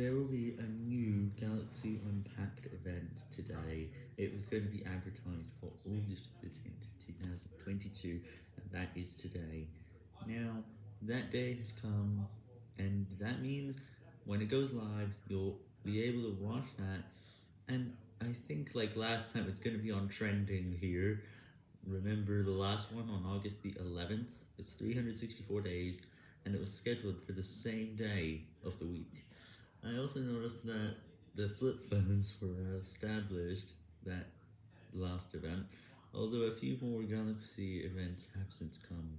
There will be a new Galaxy Unpacked event today. It was going to be advertised for August 15th, 2022, and that is today. Now, that day has come, and that means when it goes live, you'll be able to watch that, and I think like last time it's going to be on trending here. Remember the last one on August the 11th? It's 364 days, and it was scheduled for the same day of the week. I also noticed that the flip phones were established that last event, although a few more Galaxy events have since come.